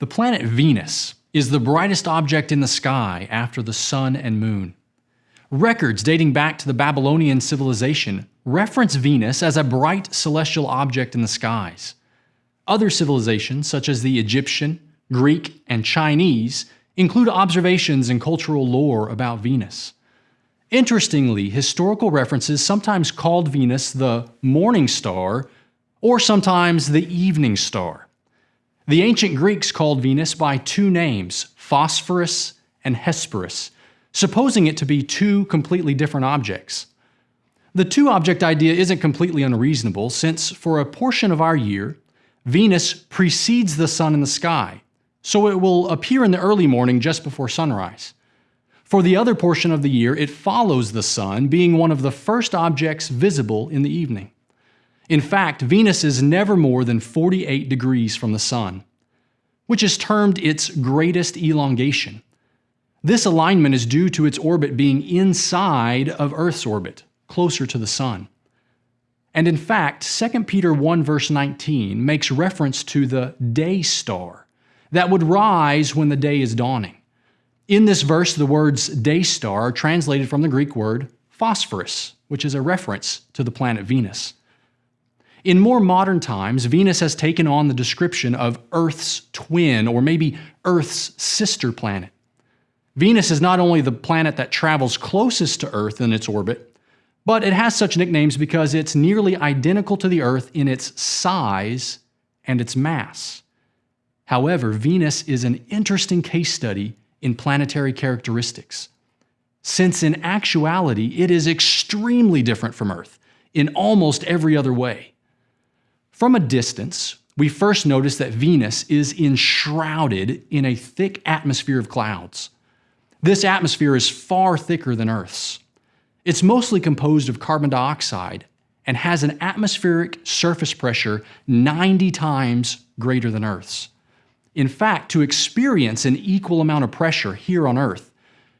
The planet Venus is the brightest object in the sky after the sun and moon. Records dating back to the Babylonian civilization reference Venus as a bright celestial object in the skies. Other civilizations, such as the Egyptian, Greek, and Chinese, include observations and cultural lore about Venus. Interestingly, historical references sometimes called Venus the morning star or sometimes the evening star. The ancient Greeks called Venus by two names, Phosphorus and Hesperus, supposing it to be two completely different objects. The two object idea isn't completely unreasonable, since for a portion of our year, Venus precedes the sun in the sky, so it will appear in the early morning just before sunrise. For the other portion of the year, it follows the sun, being one of the first objects visible in the evening. In fact, Venus is never more than 48 degrees from the Sun, which is termed its greatest elongation. This alignment is due to its orbit being inside of Earth's orbit, closer to the Sun. And in fact, 2 Peter 1 verse 19 makes reference to the day star that would rise when the day is dawning. In this verse, the words day star are translated from the Greek word phosphorus, which is a reference to the planet Venus. In more modern times, Venus has taken on the description of Earth's twin, or maybe Earth's sister planet. Venus is not only the planet that travels closest to Earth in its orbit, but it has such nicknames because it's nearly identical to the Earth in its size and its mass. However, Venus is an interesting case study in planetary characteristics, since in actuality it is extremely different from Earth in almost every other way. From a distance, we first notice that Venus is enshrouded in a thick atmosphere of clouds. This atmosphere is far thicker than Earth's. It's mostly composed of carbon dioxide and has an atmospheric surface pressure 90 times greater than Earth's. In fact, to experience an equal amount of pressure here on Earth,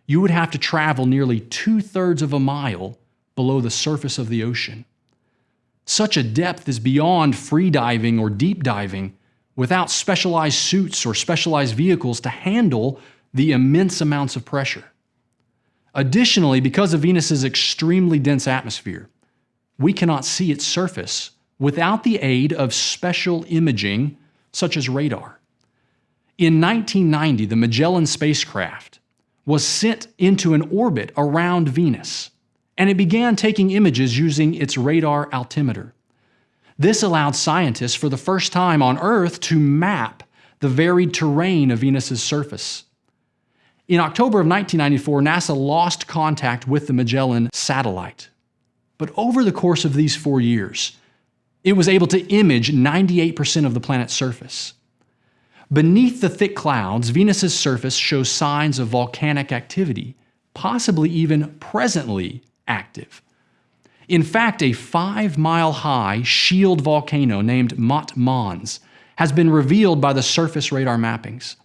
you would have to travel nearly two thirds of a mile below the surface of the ocean. Such a depth is beyond free diving or deep diving without specialized suits or specialized vehicles to handle the immense amounts of pressure. Additionally, because of Venus's extremely dense atmosphere, we cannot see its surface without the aid of special imaging such as radar. In 1990, the Magellan spacecraft was sent into an orbit around Venus and it began taking images using its radar altimeter. This allowed scientists for the first time on Earth to map the varied terrain of Venus's surface. In October of 1994, NASA lost contact with the Magellan satellite. But over the course of these four years, it was able to image 98% of the planet's surface. Beneath the thick clouds, Venus's surface shows signs of volcanic activity, possibly even presently active. In fact, a five mile high shield volcano named Maat Mons has been revealed by the surface radar mappings.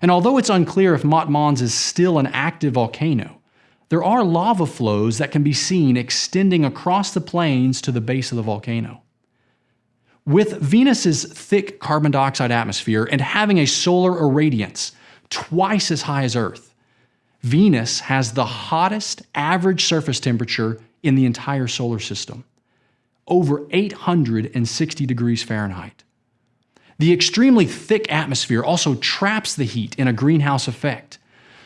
And although it's unclear if Maat Mons is still an active volcano, there are lava flows that can be seen extending across the plains to the base of the volcano. With Venus's thick carbon dioxide atmosphere and having a solar irradiance twice as high as Earth, Venus has the hottest average surface temperature in the entire solar system, over 860 degrees Fahrenheit. The extremely thick atmosphere also traps the heat in a greenhouse effect,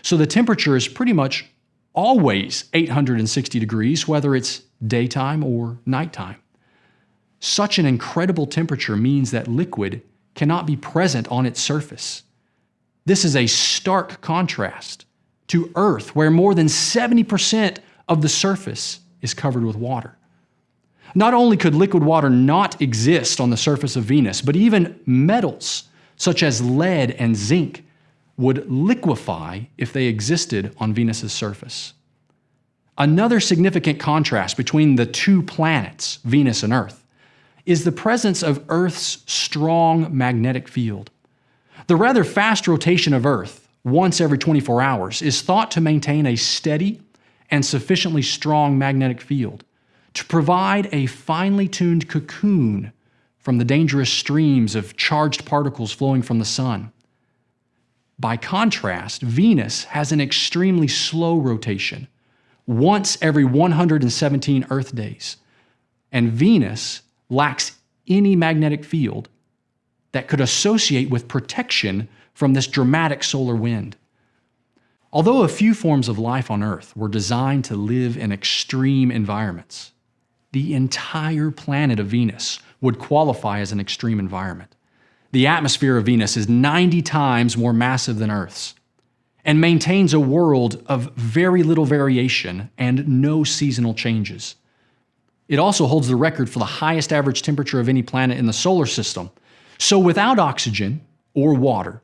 so the temperature is pretty much always 860 degrees, whether it's daytime or nighttime. Such an incredible temperature means that liquid cannot be present on its surface. This is a stark contrast to Earth, where more than 70% of the surface is covered with water. Not only could liquid water not exist on the surface of Venus, but even metals such as lead and zinc would liquefy if they existed on Venus's surface. Another significant contrast between the two planets, Venus and Earth, is the presence of Earth's strong magnetic field. The rather fast rotation of Earth once every 24 hours is thought to maintain a steady and sufficiently strong magnetic field to provide a finely tuned cocoon from the dangerous streams of charged particles flowing from the sun. By contrast, Venus has an extremely slow rotation, once every 117 Earth days, and Venus lacks any magnetic field that could associate with protection from this dramatic solar wind. Although a few forms of life on Earth were designed to live in extreme environments, the entire planet of Venus would qualify as an extreme environment. The atmosphere of Venus is 90 times more massive than Earth's and maintains a world of very little variation and no seasonal changes. It also holds the record for the highest average temperature of any planet in the solar system. So, without oxygen or water,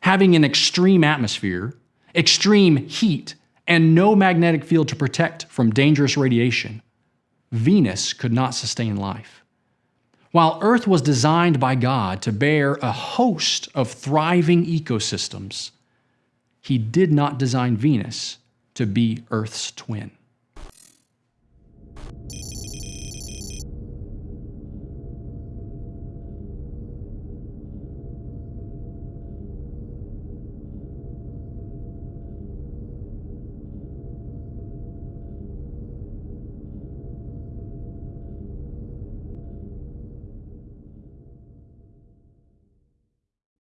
having an extreme atmosphere, extreme heat, and no magnetic field to protect from dangerous radiation, Venus could not sustain life. While Earth was designed by God to bear a host of thriving ecosystems, He did not design Venus to be Earth's twin.